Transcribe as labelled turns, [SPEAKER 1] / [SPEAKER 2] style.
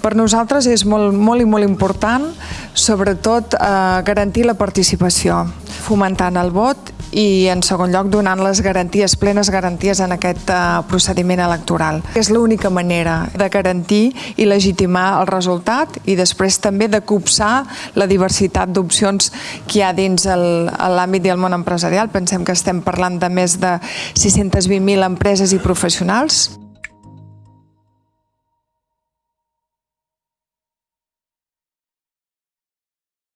[SPEAKER 1] Per nosaltres és molt, molt i molt important, sobretot, eh, garantir la participació, fomentant el vot i, en segon lloc, donant les garanties, plenes garanties en aquest eh, procediment electoral. És l'única manera de garantir i legitimar el resultat i després també de copsar la diversitat d'opcions que hi ha dins l'àmbit i el món empresarial. Pensem que estem parlant de més de 620.000 empreses i professionals.